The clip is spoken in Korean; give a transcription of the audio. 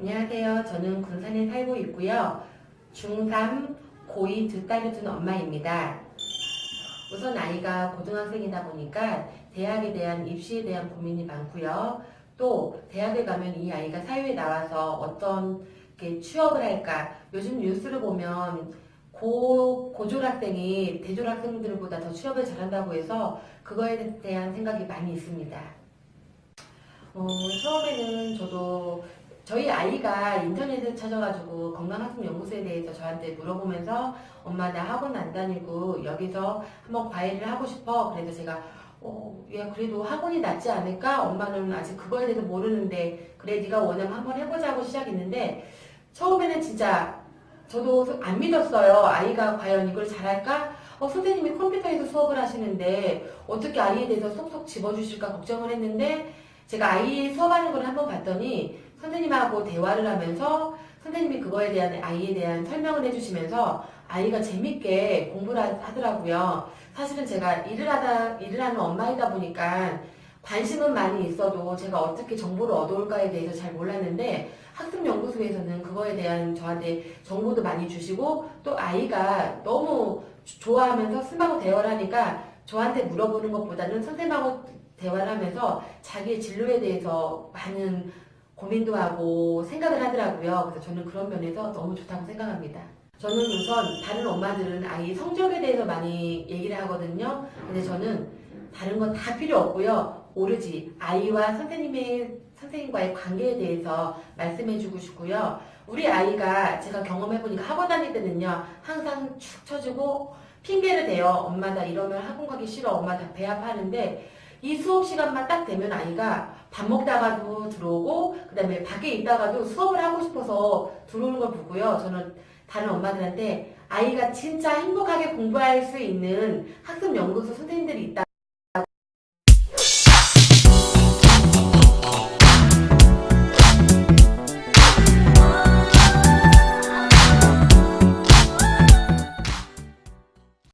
안녕하세요. 저는 군산에 살고 있고요. 중3, 고2 두 딸을 둔 엄마입니다. 우선 아이가 고등학생이다 보니까 대학에 대한 입시에 대한 고민이 많고요. 또 대학에 가면 이 아이가 사회에 나와서 어떤 게 취업을 할까? 요즘 뉴스를 보면 고, 고졸학생이 대졸학생들보다 더 취업을 잘한다고 해서 그거에 대한 생각이 많이 있습니다. 어, 처음에는 저도 저희 아이가 인터넷을 찾아가지고 건강학습연구소에 대해서 저한테 물어보면서 엄마 나 학원 안 다니고 여기서 한번 과외를 하고 싶어 그래서 제가 어, 야 그래도 학원이 낫지 않을까? 엄마는 아직 그거에 대해서 모르는데 그래 네가 원하면 한번 해보자고 시작했는데 처음에는 진짜 저도 안 믿었어요. 아이가 과연 이걸 잘할까? 어, 선생님이 컴퓨터에서 수업을 하시는데 어떻게 아이에 대해서 쏙쏙 집어주실까 걱정을 했는데 제가 아이 수업하는 걸 한번 봤더니 선생님하고 대화를 하면서 선생님이 그거에 대한 아이에 대한 설명을 해주시면서 아이가 재밌게 공부를 하- 하더라고요. 사실은 제가 일을 하다 일을 하는 엄마이다 보니까 관심은 많이 있어도 제가 어떻게 정보를 얻어올까에 대해서 잘 몰랐는데 학습연구소에서는 그거에 대한 저한테 정보도 많이 주시고 또 아이가 너무 좋아하면서 스마고 대화를 하니까 저한테 물어보는 것보다는 선생님하고 대화를 하면서 자기의 진로에 대해서 많은 고민도 하고 생각을 하더라고요. 그래서 저는 그런 면에서 너무 좋다고 생각합니다. 저는 우선 다른 엄마들은 아이 성적에 대해서 많이 얘기를 하거든요. 근데 저는 다른 건 다 필요 없고요. 오로지 아이와 선생님의 선생님과의 관계에 대해서 말씀해주고 싶고요. 우리 아이가 제가 경험해보니까 학원 다닐 때는요, 항상 축 쳐주고 핑계를 대요. 엄마 나 이러면 학원 가기 싫어. 엄마 나 배 아파하는데 이 수업 시간만 딱 되면 아이가 밥 먹다가도 들어오고 그 다음에 밖에 있다가도 수업을 하고 싶어서 들어오는 걸 보고요. 저는 다른 엄마들한테 아이가 진짜 행복하게 공부할 수 있는 학습 연구소 선생님들이 있다.